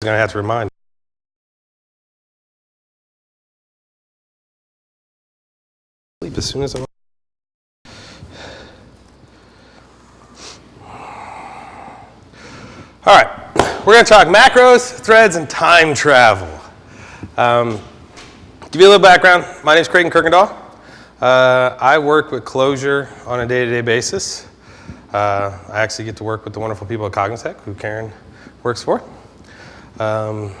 going to have to remind. Sleep as soon as I'm. All right, we're going to talk macros, threads, and time travel. Um, give you a little background. My name is Creighton Kirkendall. Uh, I work with Clojure on a day-to-day basis. Uh, I actually get to work with the wonderful people at Cognitect, who Karen works for. Um,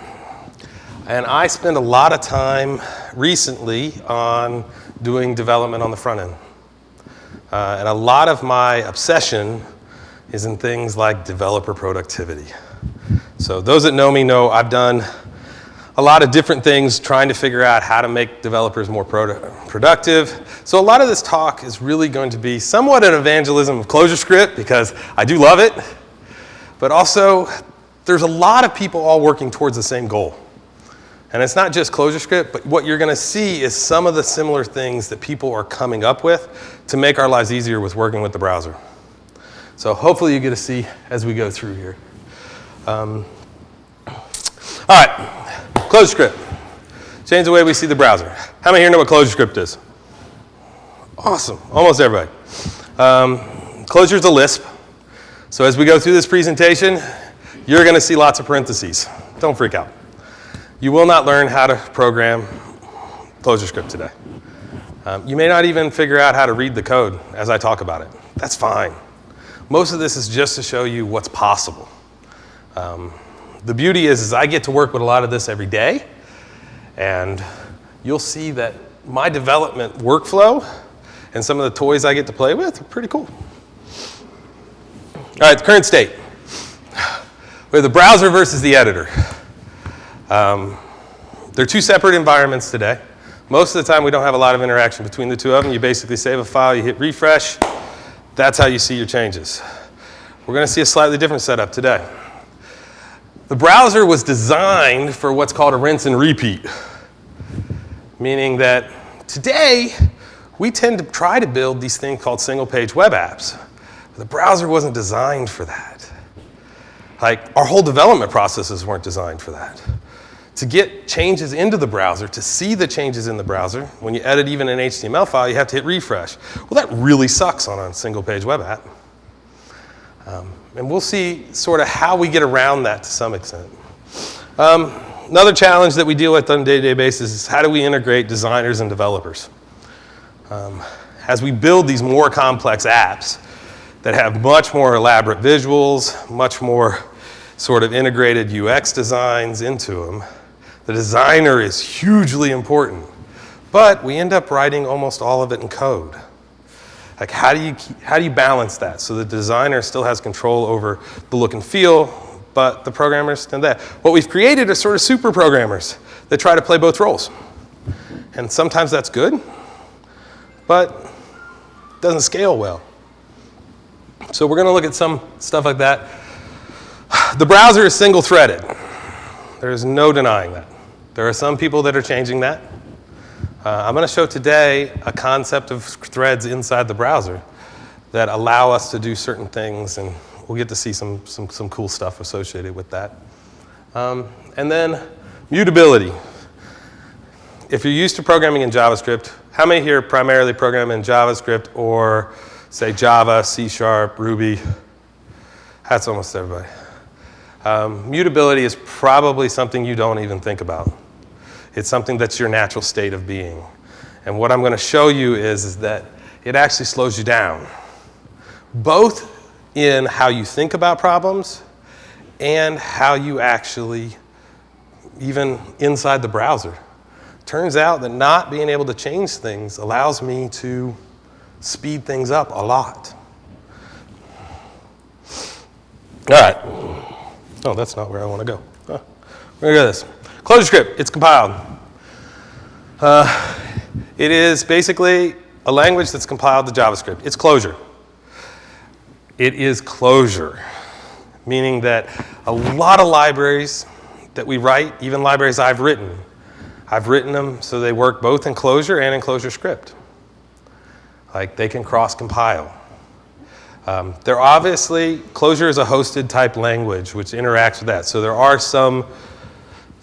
and I spend a lot of time recently on doing development on the front end. Uh, and a lot of my obsession is in things like developer productivity. So those that know me know I've done a lot of different things trying to figure out how to make developers more produ productive. So a lot of this talk is really going to be somewhat an evangelism of ClojureScript because I do love it, but also there's a lot of people all working towards the same goal. And it's not just ClojureScript, but what you're going to see is some of the similar things that people are coming up with to make our lives easier with working with the browser. So hopefully you get to see as we go through here. Um, all right, ClojureScript. Change the way we see the browser. How many here know what ClojureScript is? Awesome, almost everybody. Um, Clojure is a Lisp. So as we go through this presentation, you're going to see lots of parentheses. Don't freak out. You will not learn how to program ClojureScript today. Um, you may not even figure out how to read the code as I talk about it. That's fine. Most of this is just to show you what's possible. Um, the beauty is, is I get to work with a lot of this every day, and you'll see that my development workflow and some of the toys I get to play with are pretty cool. All right, the current state. We have the browser versus the editor. Um, they're two separate environments today. Most of the time, we don't have a lot of interaction between the two of them. You basically save a file, you hit refresh. That's how you see your changes. We're going to see a slightly different setup today. The browser was designed for what's called a rinse and repeat, meaning that today, we tend to try to build these things called single-page web apps. The browser wasn't designed for that. Like, our whole development processes weren't designed for that. To get changes into the browser, to see the changes in the browser, when you edit even an HTML file, you have to hit refresh. Well, that really sucks on a single page web app. Um, and we'll see sort of how we get around that to some extent. Um, another challenge that we deal with on a day-to-day basis is how do we integrate designers and developers? Um, as we build these more complex apps, that have much more elaborate visuals, much more sort of integrated UX designs into them. The designer is hugely important, but we end up writing almost all of it in code. Like how do you, how do you balance that so the designer still has control over the look and feel, but the programmers and that. What we've created are sort of super programmers that try to play both roles. And sometimes that's good, but doesn't scale well. So we're going to look at some stuff like that. The browser is single-threaded. There is no denying that. There are some people that are changing that. Uh, I'm going to show today a concept of threads inside the browser that allow us to do certain things, and we'll get to see some, some, some cool stuff associated with that. Um, and then mutability. If you're used to programming in JavaScript, how many here primarily program in JavaScript or say Java, C Sharp, Ruby. That's almost everybody. Um, mutability is probably something you don't even think about. It's something that's your natural state of being. And what I'm going to show you is, is that it actually slows you down, both in how you think about problems and how you actually, even inside the browser. Turns out that not being able to change things allows me to speed things up a lot. All right. Oh, that's not where I want to go. Huh. We're going to go this. ClojureScript, it's compiled. Uh, it is basically a language that's compiled to JavaScript. It's Clojure. It is Clojure, meaning that a lot of libraries that we write, even libraries I've written, I've written them so they work both in Clojure and in ClojureScript. Like they can cross compile. Um, there obviously, Clojure is a hosted type language which interacts with that. So there are some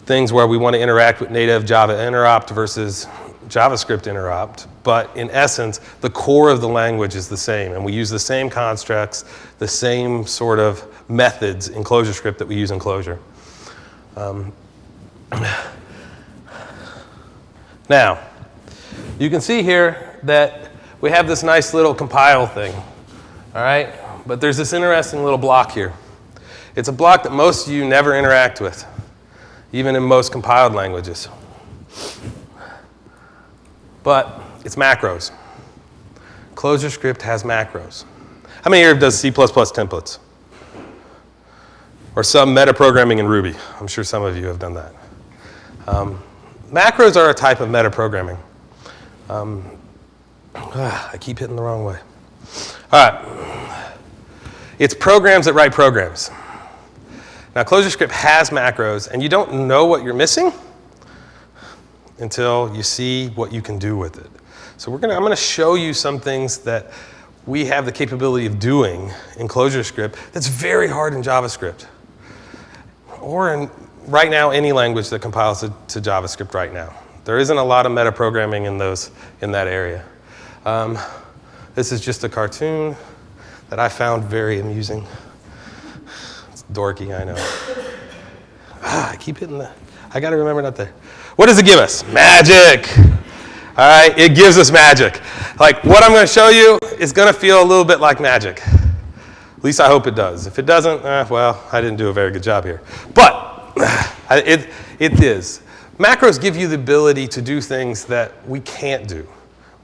things where we want to interact with native Java interop versus JavaScript interop, but in essence, the core of the language is the same, and we use the same constructs, the same sort of methods in ClojureScript that we use in Clojure. Um, now, you can see here that we have this nice little compile thing, all right? But there's this interesting little block here. It's a block that most of you never interact with, even in most compiled languages but it's macros. ClojureScript has macros. How many here does C++ templates? Or some metaprogramming in Ruby? I'm sure some of you have done that. Um, macros are a type of metaprogramming. Um, ah, I keep hitting the wrong way. All right. It's programs that write programs. Now, ClojureScript has macros, and you don't know what you're missing until you see what you can do with it. So we're gonna, I'm gonna show you some things that we have the capability of doing in ClojureScript that's very hard in JavaScript. Or in, right now, any language that compiles to, to JavaScript right now. There isn't a lot of metaprogramming in, those, in that area. Um, this is just a cartoon that I found very amusing. It's dorky, I know. Ah, I keep hitting the, I gotta remember not to. What does it give us? Magic. All right, it gives us magic. Like what I'm going to show you is going to feel a little bit like magic. At least I hope it does. If it doesn't, eh, well, I didn't do a very good job here. But it, it is. Macros give you the ability to do things that we can't do.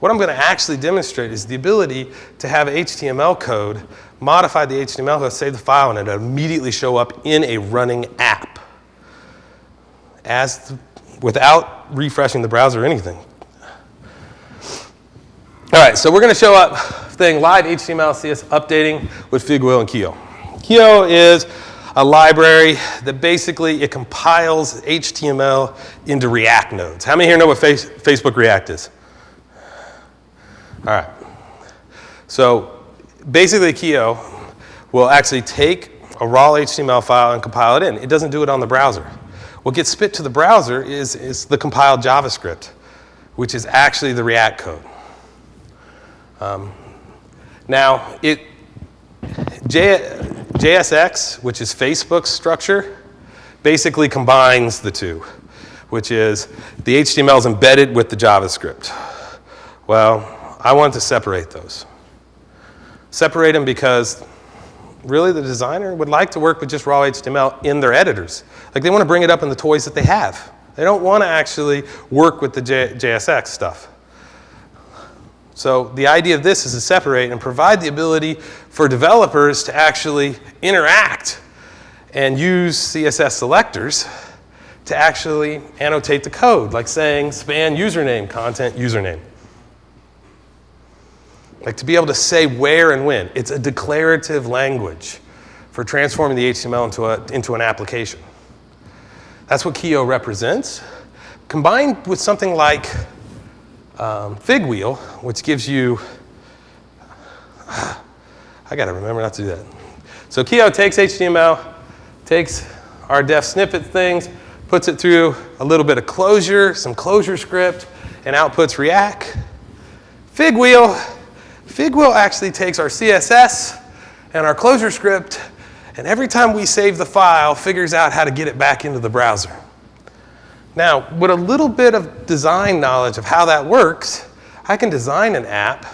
What I'm going to actually demonstrate is the ability to have HTML code, modify the HTML code, save the file, and it immediately show up in a running app as the without refreshing the browser or anything. All right, so we're going to show up thing live HTML CS updating with Figwheel and Kioo. Kioo is a library that basically it compiles HTML into React nodes. How many here know what face, Facebook React is? All right. So basically Kioo will actually take a raw HTML file and compile it in. It doesn't do it on the browser. What gets spit to the browser is, is the compiled JavaScript, which is actually the React code. Um, now, it, J, JSX, which is Facebook's structure, basically combines the two, which is the HTML is embedded with the JavaScript. Well, I want to separate those. Separate them because really the designer would like to work with just raw HTML in their editors. Like they want to bring it up in the toys that they have. They don't want to actually work with the J JSX stuff. So the idea of this is to separate and provide the ability for developers to actually interact and use CSS selectors to actually annotate the code, like saying span username, content username. Like to be able to say where and when. It's a declarative language for transforming the HTML into, a, into an application. That's what Kioo represents. Combined with something like um, Figwheel, which gives you, I gotta remember not to do that. So Kioo takes HTML, takes our def snippet things, puts it through a little bit of Clojure, some ClojureScript, and outputs React. Figwheel Figwheel actually takes our CSS and our ClojureScript, and every time we save the file, figures out how to get it back into the browser. Now, with a little bit of design knowledge of how that works, I can design an app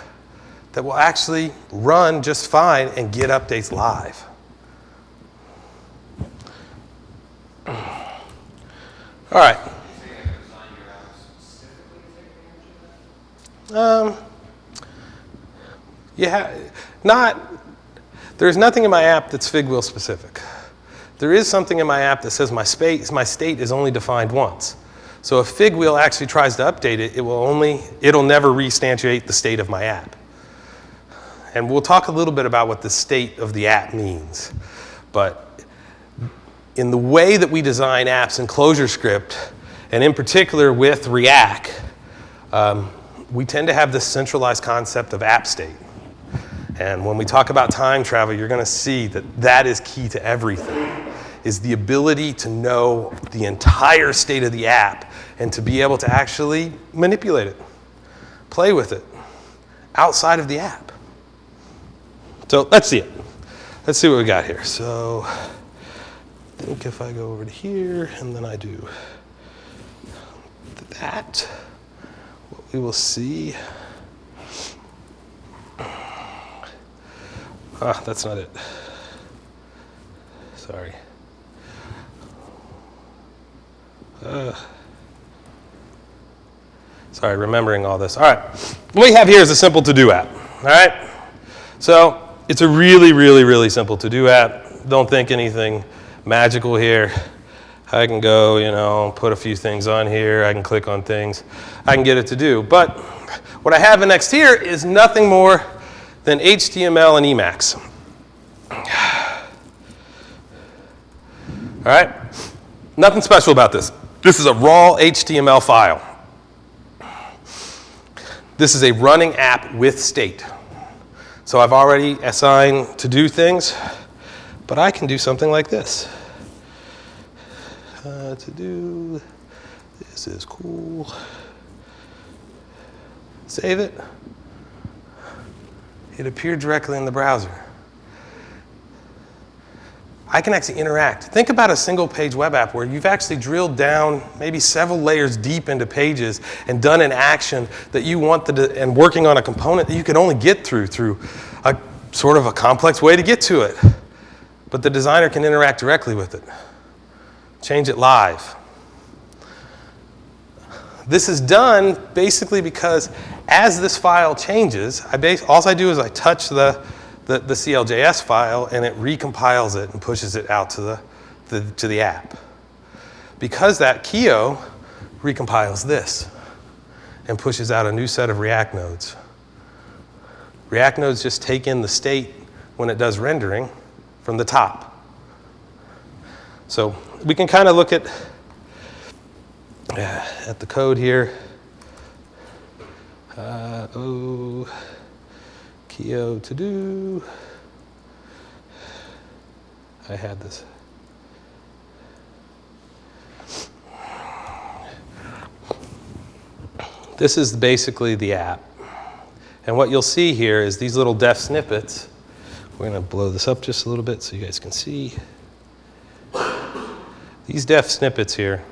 that will actually run just fine and get updates live. All right. Um, yeah, not, there's nothing in my app that's Figwheel specific. There is something in my app that says my, space, my state is only defined once. So if Figwheel actually tries to update it, it will only, it'll never restantiate the state of my app. And we'll talk a little bit about what the state of the app means. But in the way that we design apps in ClojureScript, and in particular with React, um, we tend to have this centralized concept of app state. And when we talk about time travel, you're going to see that that is key to everything. is the ability to know the entire state of the app and to be able to actually manipulate it, play with it outside of the app. So let's see it. Let's see what we got here. So I think if I go over to here and then I do that, what we will see Ah, that's not it. Sorry. Uh, sorry, remembering all this. All right, what we have here is a simple to-do app, all right? So it's a really, really, really simple to-do app. Don't think anything magical here. I can go, you know, put a few things on here. I can click on things. I can get it to do. But what I have next here is nothing more than HTML and Emacs. All right? Nothing special about this. This is a raw HTML file. This is a running app with state. So I've already assigned to do things, but I can do something like this. Uh, to do, this is cool. Save it it appeared directly in the browser. I can actually interact. Think about a single page web app where you've actually drilled down maybe several layers deep into pages and done an action that you want the, and working on a component that you can only get through through a sort of a complex way to get to it. But the designer can interact directly with it, change it live. This is done basically because as this file changes, I base, all I do is I touch the, the, the, CLJS file and it recompiles it and pushes it out to the, the, to the app. Because that Kioo recompiles this and pushes out a new set of React nodes. React nodes just take in the state when it does rendering from the top. So we can kind of look at at the code here. Uh, oh, Kioo to do. I had this. This is basically the app. And what you'll see here is these little def snippets. We're going to blow this up just a little bit so you guys can see. These def snippets here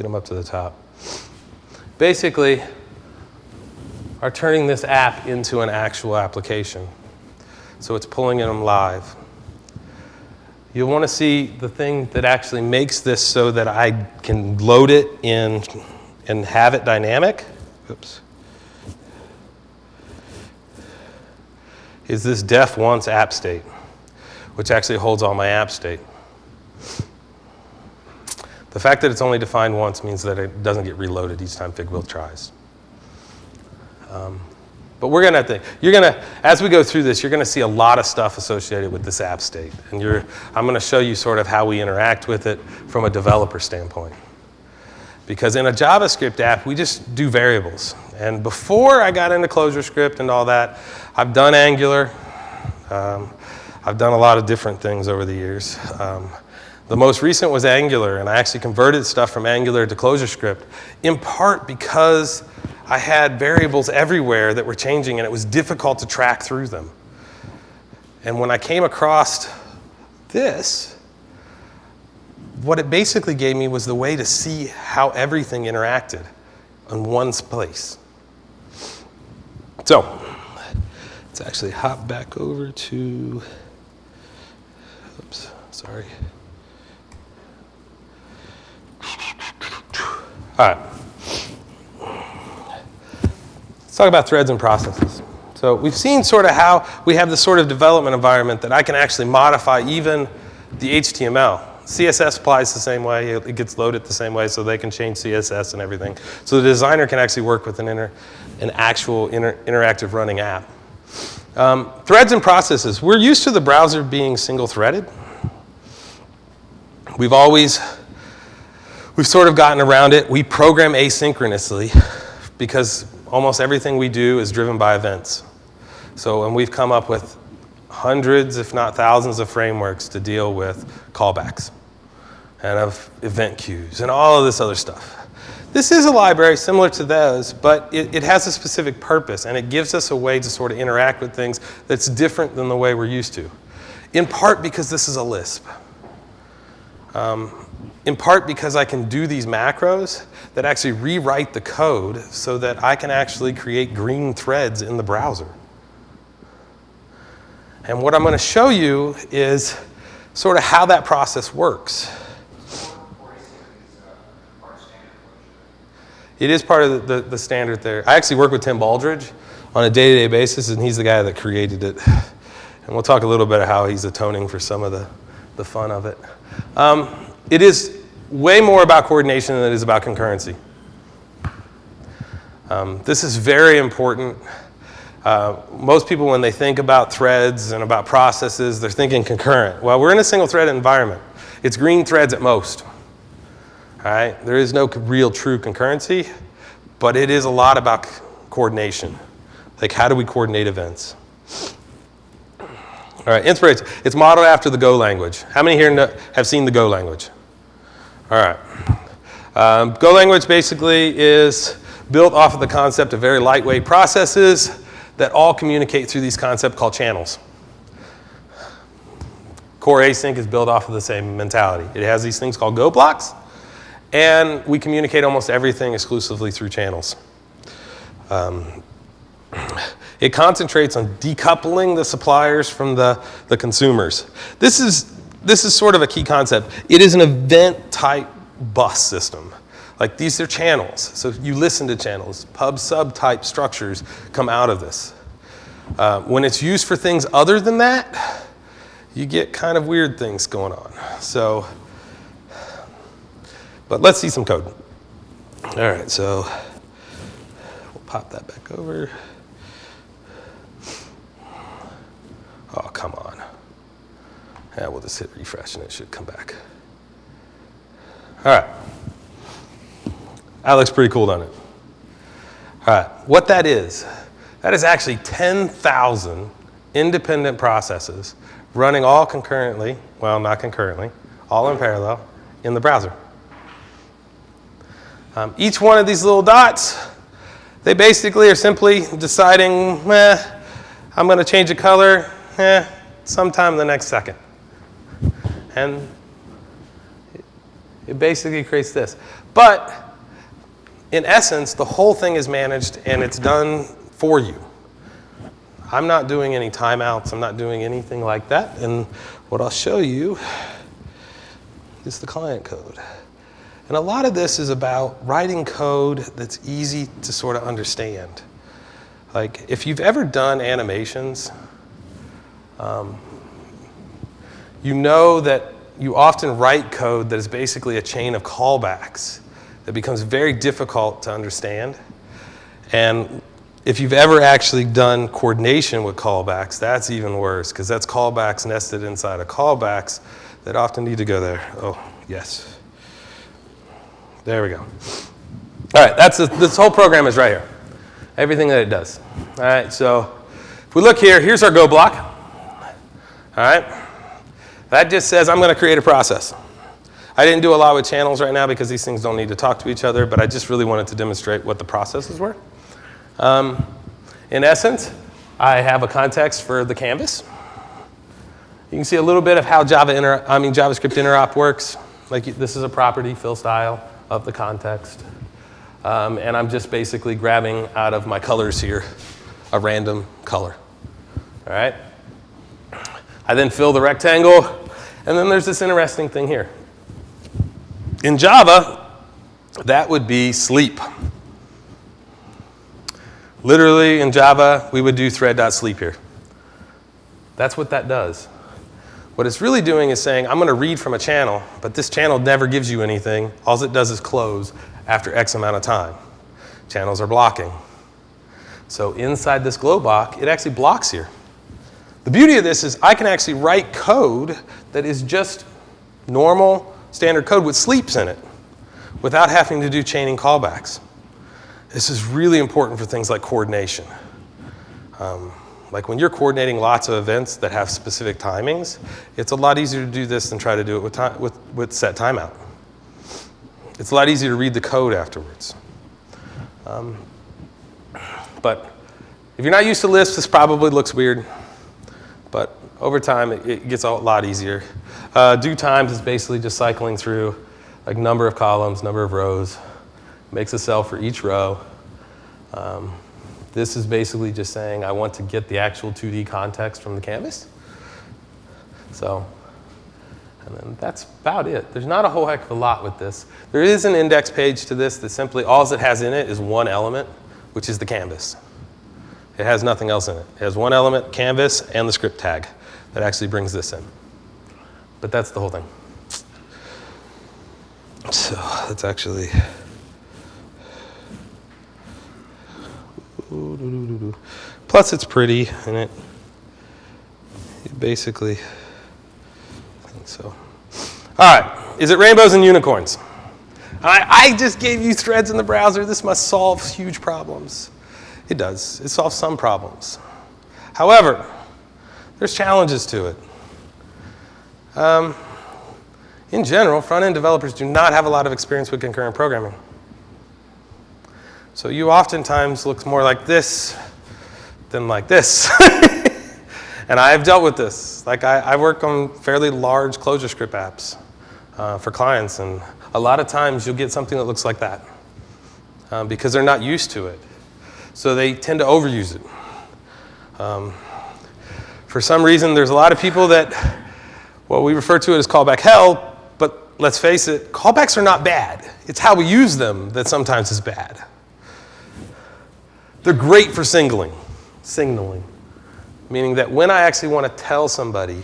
get them up to the top. Basically, are turning this app into an actual application. So it's pulling them live. You'll want to see the thing that actually makes this so that I can load it in and have it dynamic. Oops. Is this def once app state, which actually holds all my app state. The fact that it's only defined once means that it doesn't get reloaded each time Figwheel tries. Um, but we're going to, think, you're going to, as we go through this, you're going to see a lot of stuff associated with this app state. And you're, I'm going to show you sort of how we interact with it from a developer standpoint. Because in a JavaScript app, we just do variables. And before I got into ClojureScript and all that, I've done Angular. Um, I've done a lot of different things over the years. Um, the most recent was Angular, and I actually converted stuff from Angular to ClojureScript, in part because I had variables everywhere that were changing, and it was difficult to track through them. And when I came across this, what it basically gave me was the way to see how everything interacted in one place. So, let's actually hop back over to, oops, sorry. All right. Let's talk about threads and processes. So we've seen sort of how we have this sort of development environment that I can actually modify even the HTML. CSS applies the same way. It gets loaded the same way, so they can change CSS and everything. So the designer can actually work with an, inter, an actual inter, interactive running app. Um, threads and processes. We're used to the browser being single-threaded. We've always We've sort of gotten around it. We program asynchronously because almost everything we do is driven by events. So, and we've come up with hundreds, if not thousands, of frameworks to deal with callbacks and of event queues and all of this other stuff. This is a library similar to those, but it, it, has a specific purpose and it gives us a way to sort of interact with things that's different than the way we're used to. In part because this is a Lisp. Um, in part because I can do these macros that actually rewrite the code so that I can actually create green threads in the browser. And what I'm going to show you is sort of how that process works. It is part of the, the, the, standard there. I actually work with Tim Baldridge on a day-to-day -day basis, and he's the guy that created it. And we'll talk a little bit of how he's atoning for some of the, the fun of it. Um, it is way more about coordination than it is about concurrency. Um, this is very important. Uh, most people, when they think about threads and about processes, they're thinking concurrent. Well, we're in a single thread environment. It's green threads at most. All right? There is no real true concurrency, but it is a lot about coordination. Like, how do we coordinate events? All right, inspiration. It's modeled after the Go language. How many here know, have seen the Go language? All right. Um, Go language basically is built off of the concept of very lightweight processes that all communicate through these concepts called channels. Core async is built off of the same mentality. It has these things called Go blocks, and we communicate almost everything exclusively through channels. Um, it concentrates on decoupling the suppliers from the, the consumers. This is, this is sort of a key concept. It is an event type bus system. Like these are channels. So you listen to channels. Pub sub type structures come out of this. Uh, when it's used for things other than that, you get kind of weird things going on. So, but let's see some code. All right, so we'll pop that back over. Oh, come on. Yeah, we'll just hit refresh and it should come back. All right. That looks pretty cool, doesn't it? All right, what that is, that is actually 10,000 independent processes running all concurrently, well, not concurrently, all in parallel in the browser. Um, each one of these little dots, they basically are simply deciding, eh, I'm going to change the color, eh, sometime in the next second. And it basically creates this. But in essence, the whole thing is managed and it's done for you. I'm not doing any timeouts. I'm not doing anything like that. And what I'll show you is the client code. And a lot of this is about writing code that's easy to sort of understand. Like if you've ever done animations, um, you know that you often write code that is basically a chain of callbacks that becomes very difficult to understand. And if you've ever actually done coordination with callbacks, that's even worse because that's callbacks nested inside of callbacks that often need to go there. Oh, yes. There we go. All right, that's a, this whole program is right here. Everything that it does. All right, so if we look here, here's our Go block. All right? That just says I'm going to create a process. I didn't do a lot with channels right now because these things don't need to talk to each other, but I just really wanted to demonstrate what the processes were. Um, in essence, I have a context for the canvas. You can see a little bit of how Java inter I mean JavaScript interop works. Like this is a property fill style of the context. Um, and I'm just basically grabbing out of my colors here a random color. All right? I then fill the rectangle, and then there's this interesting thing here. In Java, that would be sleep. Literally in Java, we would do thread.sleep here. That's what that does. What it's really doing is saying, I'm going to read from a channel, but this channel never gives you anything. All it does is close after X amount of time. Channels are blocking. So inside this Go block, it actually blocks here. The beauty of this is I can actually write code that is just normal standard code with sleeps in it without having to do chaining callbacks. This is really important for things like coordination. Um, Like when you're coordinating lots of events that have specific timings, it's a lot easier to do this than try to do it with, time, with, with set timeout. It's a lot easier to read the code afterwards. Um, but if you're not used to Lisp, this probably looks weird. Over time, it, it gets a lot easier. Uh, do times is basically just cycling through like number of columns, number of rows, makes a cell for each row. Um, this is basically just saying I want to get the actual 2D context from the canvas. So, and then that's about it. There's not a whole heck of a lot with this. There is an index page to this that simply, all it has in it is one element, which is the canvas. It has nothing else in it. It has one element, canvas, and the script tag that actually brings this in. But that's the whole thing. So that's actually. Plus, it's pretty, and it, it basically. So, all right. Is it rainbows and unicorns? I, I just gave you threads in the browser. This must solve huge problems. It does. It solves some problems. However, there's challenges to it. Um, in general, front-end developers do not have a lot of experience with concurrent programming. So you oftentimes look more like this than like this. and I have dealt with this. Like I, I work on fairly large ClojureScript apps uh, for clients, and a lot of times you'll get something that looks like that um, because they're not used to it. So they tend to overuse it. Um, for some reason, there's a lot of people that, well, we refer to it as callback hell, but let's face it, callbacks are not bad. It's how we use them that sometimes is bad. They're great for signaling, signaling, meaning that when I actually want to tell somebody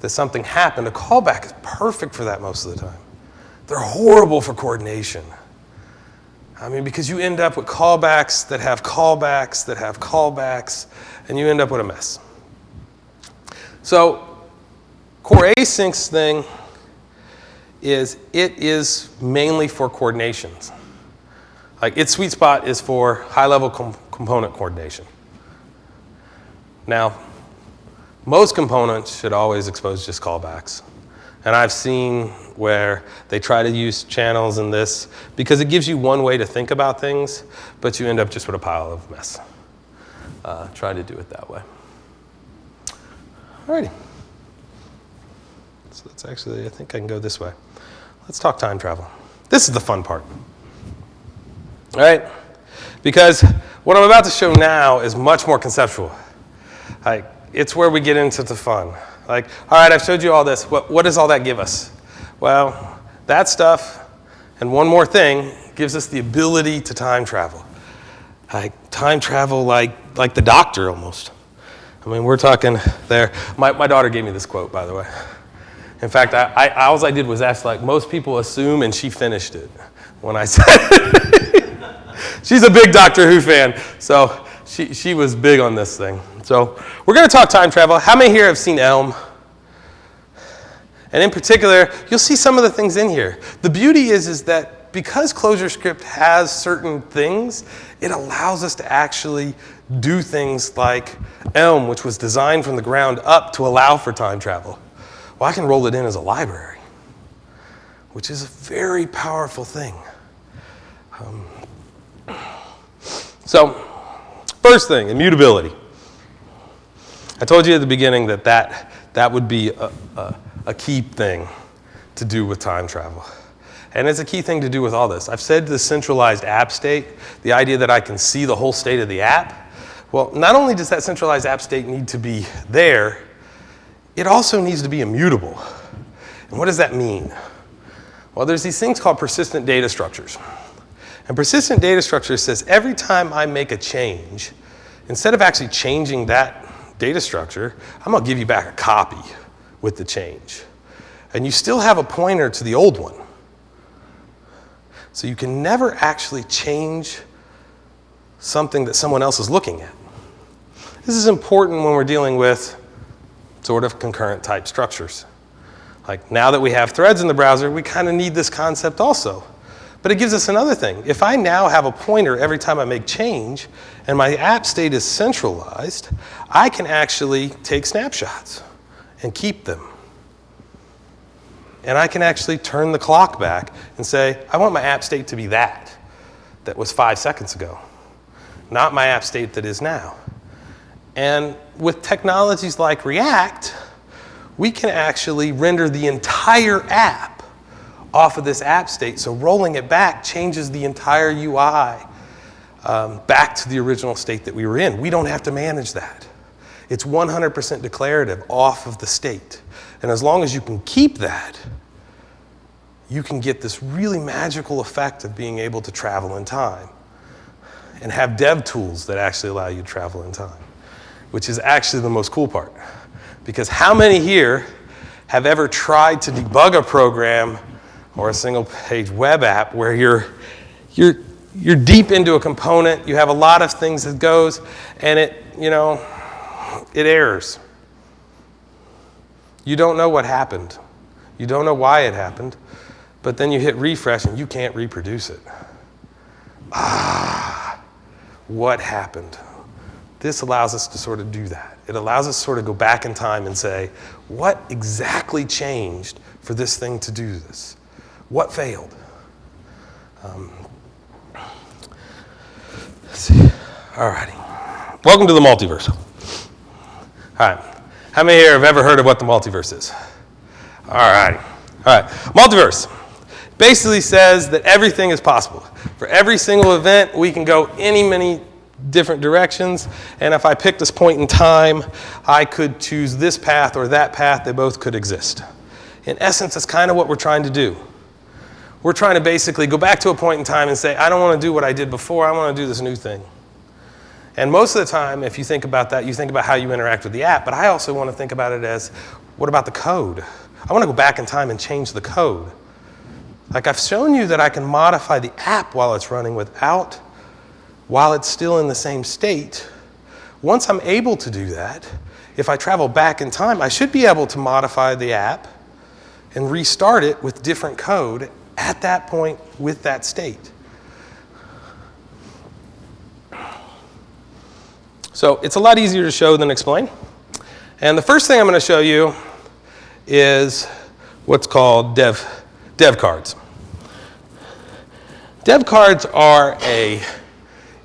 that something happened, a callback is perfect for that most of the time. They're horrible for coordination. I mean, because you end up with callbacks that have callbacks that have callbacks, and you end up with a mess. So, core asyncs thing is it is mainly for coordinations. Like its sweet spot is for high-level com component coordination. Now, most components should always expose just callbacks. And I've seen where they try to use channels in this because it gives you one way to think about things, but you end up just with a pile of mess. Uh, try to do it that way. Alrighty. So that's actually, I think I can go this way. Let's talk time travel. This is the fun part. All right? Because what I'm about to show now is much more conceptual. Like, it's where we get into the fun. Like, all right, I've showed you all this. What, what does all that give us? Well, that stuff and one more thing gives us the ability to time travel. Like time travel like, like the doctor almost. I mean, we're talking there. My, my daughter gave me this quote, by the way. In fact, I, I, all I did was ask, like most people assume, and she finished it when I said it. She's a big Doctor Who fan, so she, she was big on this thing. So we're going to talk time travel. How many here have seen Elm? And in particular, you'll see some of the things in here. The beauty is, is that because ClojureScript has certain things, it allows us to actually do things like Elm, which was designed from the ground up to allow for time travel. Well, I can roll it in as a library, which is a very powerful thing. Um, so, first thing, immutability. I told you at the beginning that that, that would be a, a, a key thing to do with time travel. And it's a key thing to do with all this. I've said the centralized app state, the idea that I can see the whole state of the app. Well, not only does that centralized app state need to be there, it also needs to be immutable. And what does that mean? Well, there's these things called persistent data structures. And persistent data structure says every time I make a change, instead of actually changing that data structure, I'm going to give you back a copy with the change. And you still have a pointer to the old one. So you can never actually change something that someone else is looking at. This is important when we're dealing with sort of concurrent type structures. Like now that we have threads in the browser, we kind of need this concept also. But it gives us another thing. If I now have a pointer every time I make change and my app state is centralized, I can actually take snapshots and keep them. And I can actually turn the clock back and say, I want my app state to be that, that was five seconds ago, not my app state that is now. And with technologies like React, we can actually render the entire app off of this app state. So rolling it back changes the entire UI um, back to the original state that we were in. We don't have to manage that. It's 100% declarative off of the state. And as long as you can keep that, you can get this really magical effect of being able to travel in time and have dev tools that actually allow you to travel in time, which is actually the most cool part. Because how many here have ever tried to debug a program or a single page web app where you're, you're, you're deep into a component, you have a lot of things that goes, and it, you know, it errors. You don't know what happened. You don't know why it happened, but then you hit refresh and you can't reproduce it. Ah, what happened? This allows us to sort of do that. It allows us to sort of go back in time and say, what exactly changed for this thing to do this? What failed? Um, let's see. All righty. Welcome to the multiverse. All right. How many here have ever heard of what the multiverse is? All right. All right. Multiverse basically says that everything is possible. For every single event, we can go any, many different directions. And if I pick this point in time, I could choose this path or that path. They both could exist. In essence, that's kind of what we're trying to do. We're trying to basically go back to a point in time and say, I don't want to do what I did before, I want to do this new thing. And most of the time, if you think about that, you think about how you interact with the app, but I also want to think about it as, what about the code? I want to go back in time and change the code. Like I've shown you that I can modify the app while it's running without, while it's still in the same state. Once I'm able to do that, if I travel back in time, I should be able to modify the app and restart it with different code at that point with that state. So it's a lot easier to show than explain. And the first thing I'm going to show you is what's called dev, dev cards. Dev cards are a,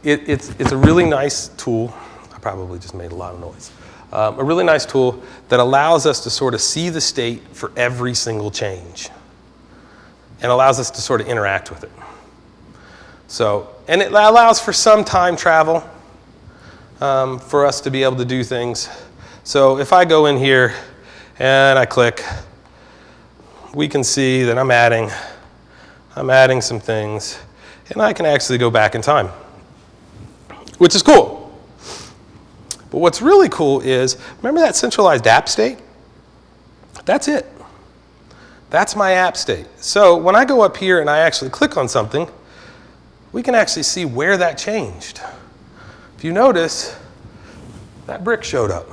it, it's, it's a really nice tool. I probably just made a lot of noise. Um, a really nice tool that allows us to sort of see the state for every single change and allows us to sort of interact with it. So, and it allows for some time travel um, for us to be able to do things. So if I go in here and I click, we can see that I'm adding, I'm adding some things, and I can actually go back in time, which is cool. But what's really cool is, remember that centralized app state? That's it. That's my app state. So when I go up here and I actually click on something, we can actually see where that changed. You notice, that brick showed up.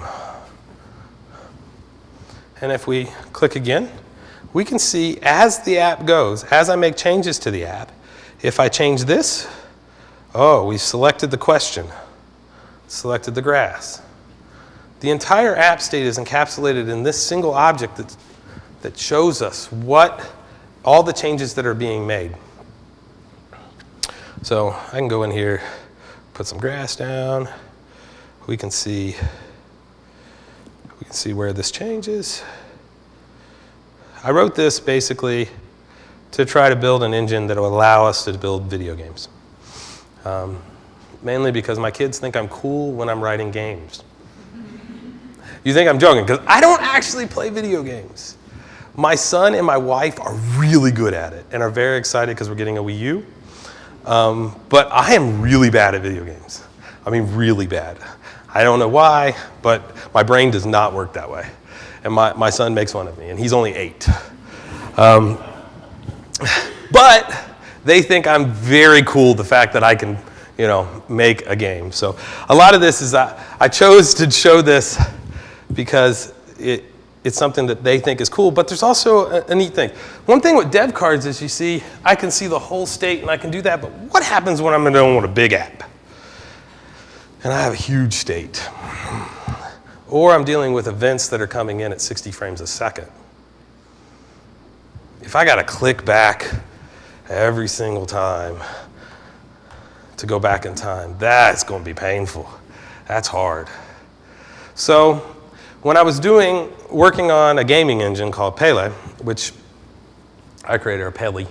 And if we click again, we can see as the app goes, as I make changes to the app, if I change this, oh, we've selected the question, selected the grass. The entire app state is encapsulated in this single object that that shows us what all the changes that are being made. So I can go in here, put some grass down. We can see, we can see where this changes. I wrote this basically to try to build an engine that will allow us to build video games. Um, mainly because my kids think I'm cool when I'm writing games. You think I'm joking, because I don't actually play video games. My son and my wife are really good at it and are very excited because we're getting a Wii U. Um, but I am really bad at video games. I mean, really bad. I don't know why, but my brain does not work that way. And my, my son makes fun of me, and he's only eight. Um, but they think I'm very cool, the fact that I can, you know, make a game. So a lot of this is, I, I chose to show this because it, it's something that they think is cool, but there's also a, a, neat thing. One thing with dev cards is you see, I can see the whole state and I can do that, but what happens when I'm dealing with a big app? And I have a huge state. Or I'm dealing with events that are coming in at 60 frames a second. If I gotta click back every single time to go back in time, that's gonna be painful. That's hard. So when I was doing, working on a gaming engine called Pele, which I created, or Pele,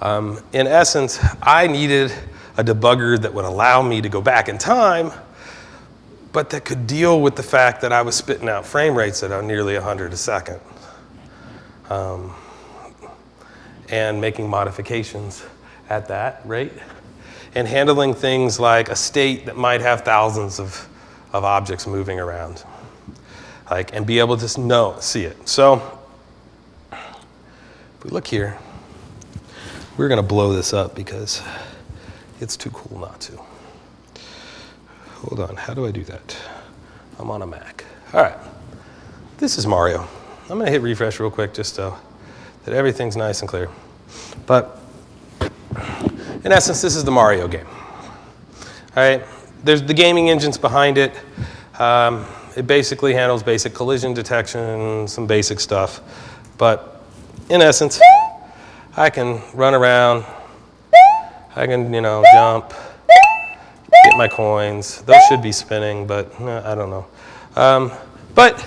um, in essence, I needed a debugger that would allow me to go back in time, but that could deal with the fact that I was spitting out frame rates at nearly 100 a second. Um, and making modifications at that rate and handling things like a state that might have thousands of, of objects moving around like, and be able to know, see it. So if we look here, we're going to blow this up because it's too cool not to. Hold on, how do I do that? I'm on a Mac. All right, this is Mario. I'm going to hit refresh real quick just so that everything's nice and clear. But in essence, this is the Mario game. All right, there's the gaming engines behind it. Um, it basically handles basic collision detection, some basic stuff. But in essence, I can run around, I can, you know, jump, get my coins. Those should be spinning, but eh, I don't know. Um, but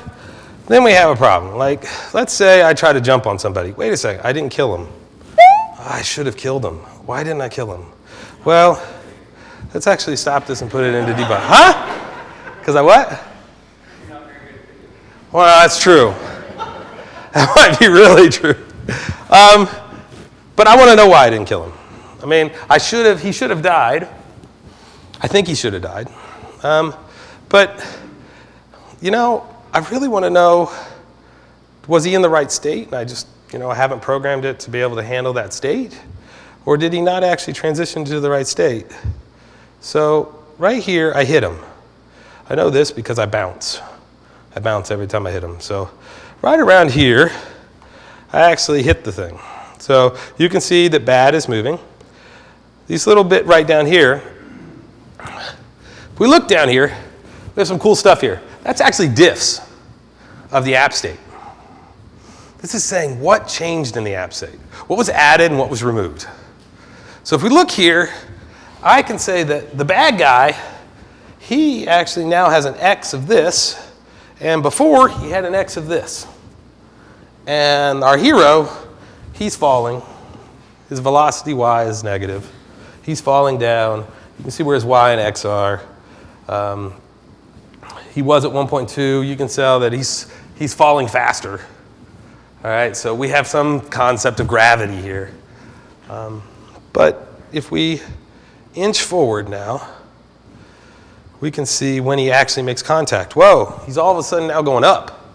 then we have a problem. Like, let's say I try to jump on somebody. Wait a second, I didn't kill him. I should have killed him. Why didn't I kill him? Well, let's actually stop this and put it into debug. Huh? Because I what? Well, that's true. That might be really true. Um, but I want to know why I didn't kill him. I mean, I should have, he should have died. I think he should have died. Um, but, you know, I really want to know, was he in the right state? And I just, you know, I haven't programmed it to be able to handle that state? Or did he not actually transition to the right state? So right here, I hit him. I know this because I bounce. I bounce every time I hit them. So right around here, I actually hit the thing. So you can see that bad is moving. These little bit right down here, if we look down here, there's some cool stuff here. That's actually diffs of the app state. This is saying what changed in the app state, what was added and what was removed. So if we look here, I can say that the bad guy, he actually now has an X of this, and before, he had an X of this. And our hero, he's falling. His velocity y is negative. He's falling down. You can see where his y and x are. Um, he was at 1.2. You can tell that he's, he's falling faster. All right, so we have some concept of gravity here. Um, but if we inch forward now, we can see when he actually makes contact. Whoa, he's all of a sudden now going up.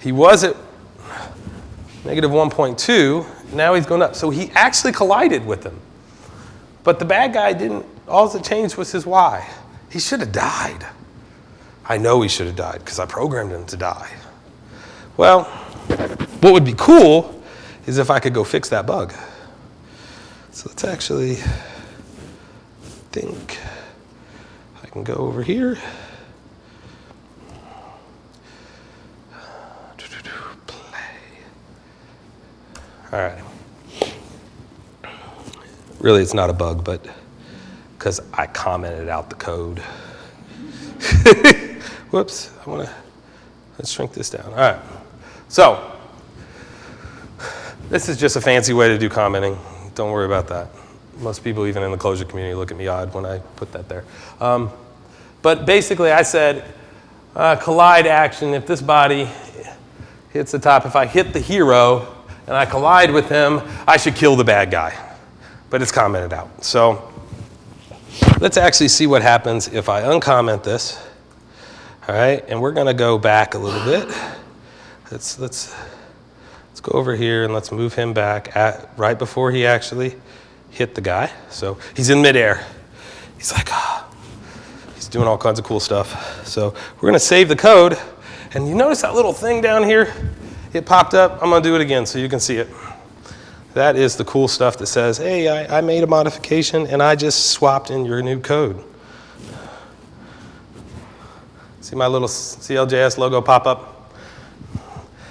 He was at negative 1.2, now he's going up. So he actually collided with him. But the bad guy didn't, all that changed was his Y. He should have died. I know he should have died because I programmed him to die. Well, what would be cool is if I could go fix that bug. So let's actually think. Can go over here. Play. All right. Really, it's not a bug, but because I commented out the code. Whoops, I want to, let's shrink this down. All right. So, this is just a fancy way to do commenting. Don't worry about that. Most people, even in the Clojure community, look at me odd when I put that there. Um, but basically, I said uh, collide action, if this body hits the top, if I hit the hero and I collide with him, I should kill the bad guy. But it's commented out. So let's actually see what happens if I uncomment this. All right, and we're going to go back a little bit. Let's, let's, let's go over here and let's move him back at, right before he actually hit the guy. So he's in midair. He's like, ah. He's doing all kinds of cool stuff. So we're going to save the code, And you notice that little thing down here? It popped up. I'm going to do it again so you can see it. That is the cool stuff that says, hey, I, I made a modification and I just swapped in your new code. See my little CLJS logo pop up?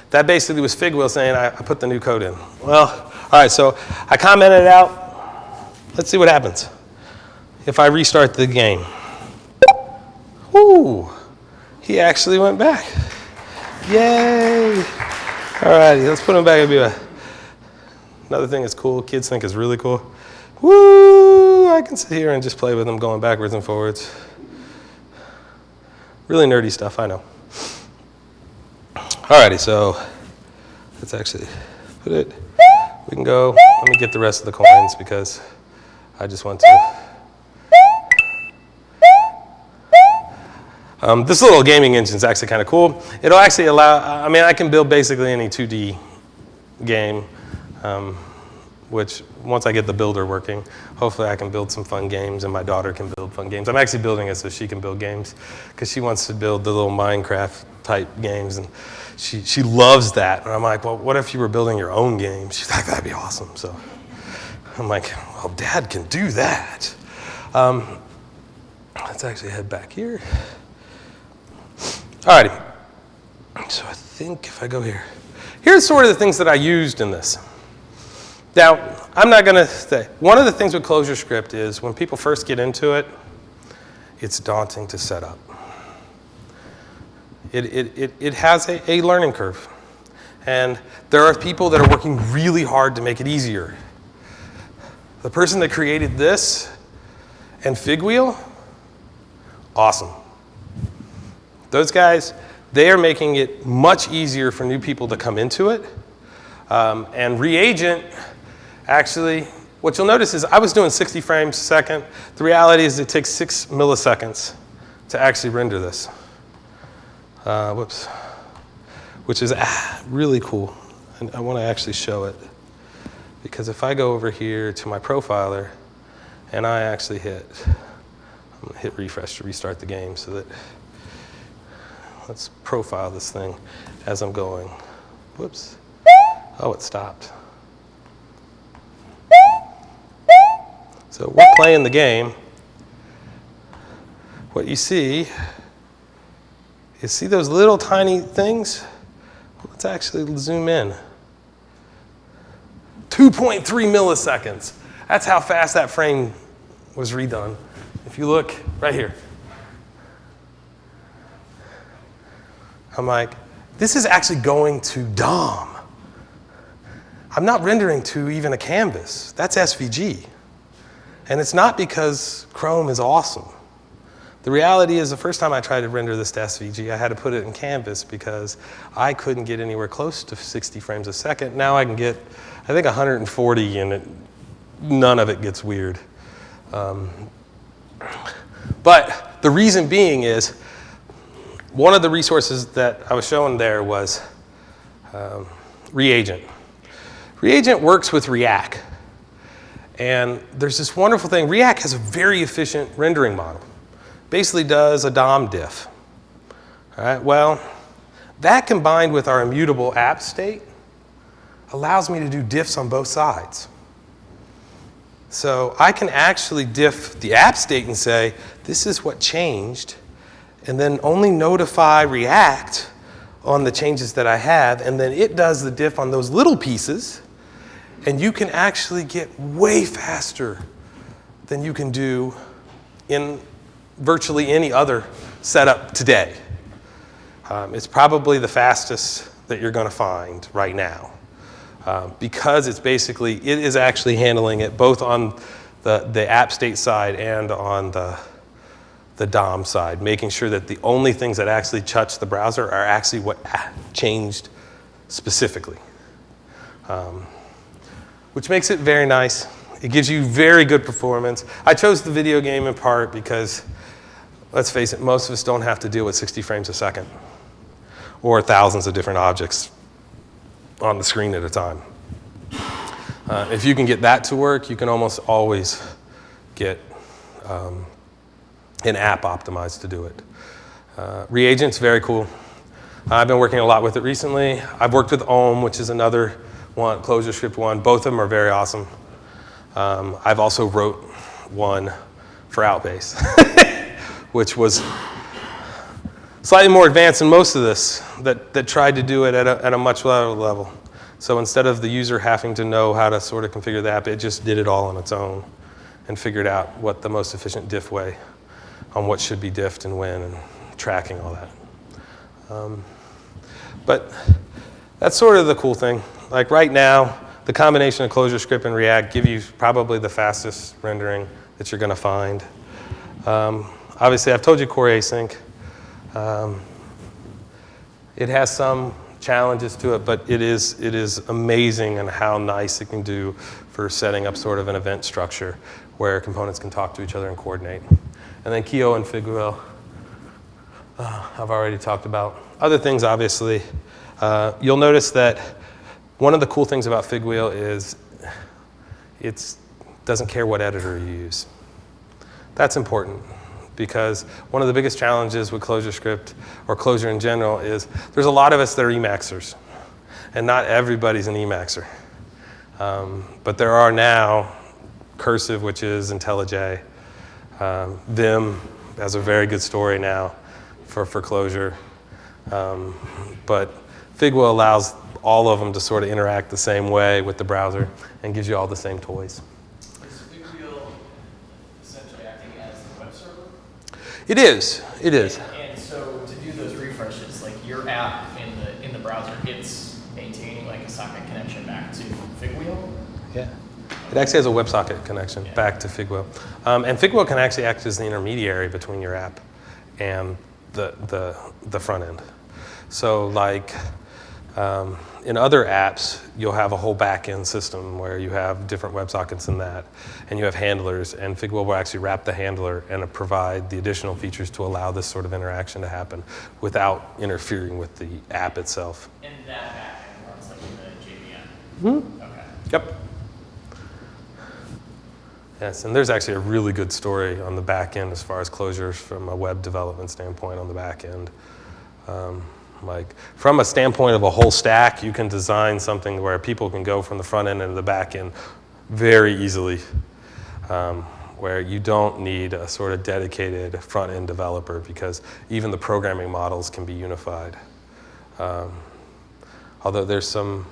That basically was Figwheel saying I, I put the new code in. Well, all right, so I commented out. Let's see what happens if I restart the game. Whoo, he actually went back. Yay. All righty, let's put him back. It'll be a, another thing that's cool, kids think is really cool. Woo, I can sit here and just play with them going backwards and forwards. Really nerdy stuff, I know. Alrighty, so let's actually put it, we can go, let me get the rest of the coins because I just want to. Um, this little gaming engine is actually kind of cool. It'll actually allow, I mean, I can build basically any 2D game. Um, which once I get the builder working, hopefully I can build some fun games and my daughter can build fun games. I'm actually building it so she can build games because she wants to build the little Minecraft type games and she, she loves that. And I'm like, well, what if you were building your own game? She's like, that'd be awesome. So I'm like, well, dad can do that. Um, let's actually head back here. Alrighty. So I think if I go here, here's sort of the things that I used in this. Now, I'm not going to say, one of the things with ClojureScript is when people first get into it, it's daunting to set up. It, it, it, it has a, a learning curve. And there are people that are working really hard to make it easier. The person that created this and Figwheel, awesome. Those guys, they are making it much easier for new people to come into it. Um, and Reagent, Actually, what you'll notice is I was doing 60 frames a second. The reality is it takes six milliseconds to actually render this. Uh, whoops. Which is ah, really cool. And I want to actually show it. Because if I go over here to my profiler and I actually hit, I'm going to hit refresh to restart the game so that, let's profile this thing as I'm going. Whoops. Oh, it stopped. So we're playing the game. What you see is see those little tiny things? Let's actually zoom in. 2.3 milliseconds. That's how fast that frame was redone. If you look right here. I'm like, this is actually going to DOM. I'm not rendering to even a canvas. That's SVG. And it's not because Chrome is awesome. The reality is the first time I tried to render this to SVG, I had to put it in Canvas because I couldn't get anywhere close to 60 frames a second. Now I can get, I think 140 and it, none of it gets weird. Um, but the reason being is, one of the resources that I was showing there was um, Reagent. Reagent works with React. And there's this wonderful thing. React has a very efficient rendering model. Basically does a DOM diff. All right, well, that combined with our immutable app state allows me to do diffs on both sides. So I can actually diff the app state and say, this is what changed, and then only notify React on the changes that I have, and then it does the diff on those little pieces, and you can actually get way faster than you can do in virtually any other setup today. Um, it's probably the fastest that you're going to find right now. Uh, because it's basically, it is actually handling it both on the, the app state side and on the, the DOM side, making sure that the only things that actually touch the browser are actually what changed specifically. Um, which makes it very nice. It gives you very good performance. I chose the video game in part because, let's face it, most of us don't have to deal with 60 frames a second or thousands of different objects on the screen at a time. Uh, if you can get that to work, you can almost always get um, an app optimized to do it. Uh, reagent's very cool. I've been working a lot with it recently. I've worked with Om, which is another one, ClojureScript one. Both of them are very awesome. Um, I've also wrote one for Outbase, which was slightly more advanced than most of this, that, that tried to do it at a, at a much lower level. So instead of the user having to know how to sort of configure the app, it just did it all on its own and figured out what the most efficient diff way on what should be diffed and when and tracking all that. Um, but that's sort of the cool thing. Like right now, the combination of ClojureScript and React give you probably the fastest rendering that you're going to find. Um, obviously, I've told you core async. Um, it has some challenges to it, but it is, it is amazing and how nice it can do for setting up sort of an event structure where components can talk to each other and coordinate. And then Kioo and Figwheel, uh, I've already talked about. Other things, obviously, uh, you'll notice that one of the cool things about Figwheel is it doesn't care what editor you use. That's important because one of the biggest challenges with ClojureScript or Clojure in general is there's a lot of us that are Emacsers, and not everybody's an Emacser. Um, but there are now Cursive, which is IntelliJ. Um, Vim has a very good story now for, foreclosure. Um, but Figwheel allows all of them to sort of interact the same way with the browser and gives you all the same toys. Is Figwheel essentially acting as the web server? It is. It is. And, and so to do those refreshes, like your app in the in the browser, it's maintaining like a socket connection back to Figwheel. Yeah. It actually has a WebSocket connection Yeah. back to Figwheel. Um, and Figwheel can actually act as the intermediary between your app and the, the, the front end. So like um, in other apps, you'll have a whole back-end system where you have different WebSockets in that, and you have handlers, and Figwheel will actually wrap the handler and provide the additional features to allow this sort of interaction to happen without interfering with the app itself. And that backend runs like the JVM. Hmm? Okay. Yep. Yes, and there's actually a really good story on the back end as far as Clojure's from a web development standpoint on the back end. Um, like from a standpoint of a whole stack, you can design something where people can go from the front end into the back end very easily, um, where you don't need a sort of dedicated front end developer because even the programming models can be unified. Um, although there's some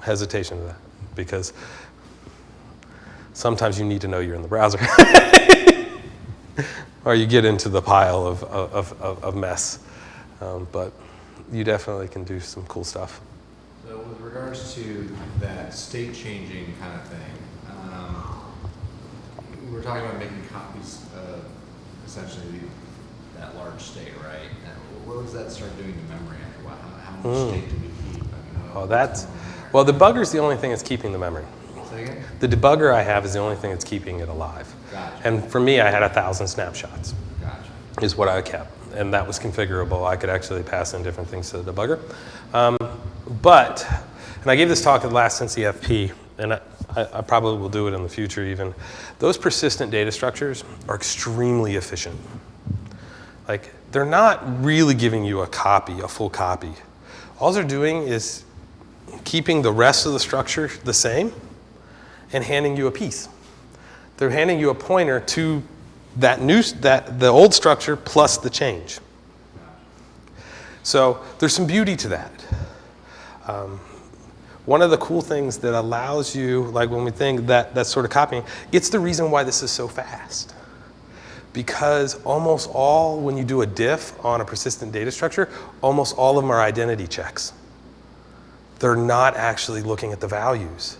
hesitation to that because sometimes you need to know you're in the browser. or you get into the pile of, of, of, of mess. Um, but you definitely can do some cool stuff. So with regards to that state changing kind of thing, um, we're talking about making copies of essentially that large state, right? And what does that start doing to memory after a while? How, how much Mm. state do we keep? I mean, Oh, that's, well, the debugger's the only thing that's keeping the memory. The debugger I have is the only thing that's keeping it alive. Gotcha. And for me, I had a thousand snapshots. Gotcha. is what I kept. And that was configurable. I could actually pass in different things to the debugger. Um, but, and I gave this talk at the last NCFP, and I, I, I probably will do it in the future even. Those persistent data structures are extremely efficient. Like, they're not really giving you a copy, a full copy. All they're doing is keeping the rest of the structure the same and handing you a piece. They're handing you a pointer to that new, that, the old structure plus the change. So there's some beauty to that. Um, one of the cool things that allows you, like when we think that, that sort of copying, it's the reason why this is so fast. Because almost all, when you do a diff on a persistent data structure, almost all of them are identity checks. They're not actually looking at the values.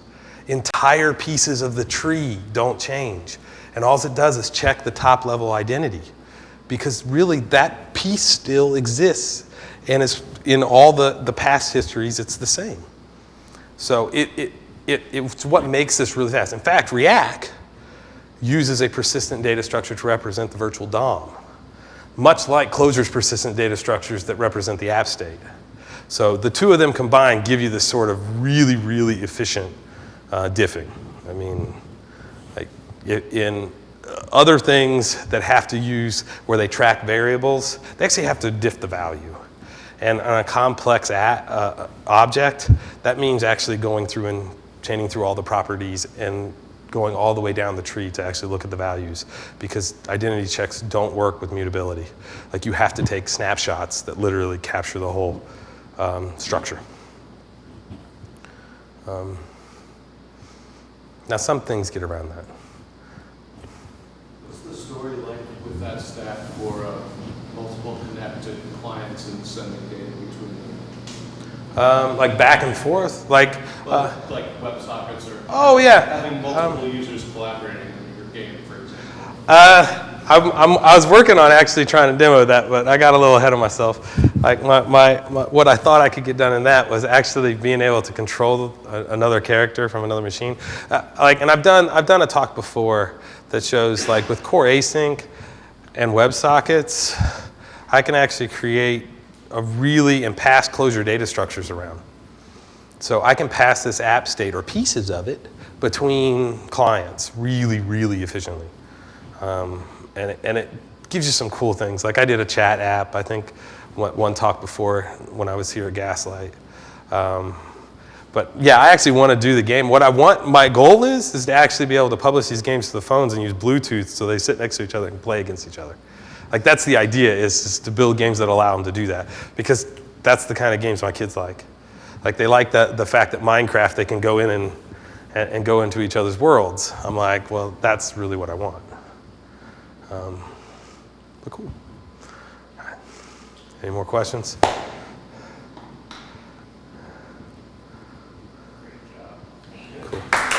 Entire pieces of the tree don't change. And all it does is check the top level identity. Because really that piece still exists. And it's in all the, the past histories, it's the same. So it, it, it, it's what makes this really fast. In fact, React uses a persistent data structure to represent the virtual DOM, much like Clojure's persistent data structures that represent the app state. So the two of them combined give you this sort of really, really efficient uh, diffing. I mean, like in other things that have to use where they track variables, they actually have to diff the value. And on a complex a, uh, object, that means actually going through and chaining through all the properties and going all the way down the tree to actually look at the values because identity checks don't work with mutability. Like you have to take snapshots that literally capture the whole um, structure. Um, now some things get around that. What's the story like with that stack for uh, multiple connected clients and sending data between them? Um, like back and forth, like, uh, Well, Like WebSockets or oh yeah. having multiple users collaborating in your game, for example. Uh, I'm, I'm, I was working on actually trying to demo that, but I got a little ahead of myself. Like my, my, my, what I thought I could get done in that was actually being able to control a, another character from another machine. Uh, like, and I've done, I've done a talk before that shows like with core async and WebSockets, I can actually create a really and pass Clojure data structures around. So I can pass this app state or pieces of it between clients really, really efficiently. Um, and, it, and it gives you some cool things. Like I did a chat app, I think, one, talk before when I was here at Gaslight. Um, but yeah, I actually want to do the game. What I want, my goal is, is to actually be able to publish these games to the phones and use Bluetooth so they sit next to each other and play against each other. Like that's the idea, is to build games that allow them to do that. Because that's the kind of games my kids like. Like they like the, the fact that Minecraft, they can go in and, and, and go into each other's worlds. I'm like, well, that's really what I want. Um, but cool. Any more questions? Cool.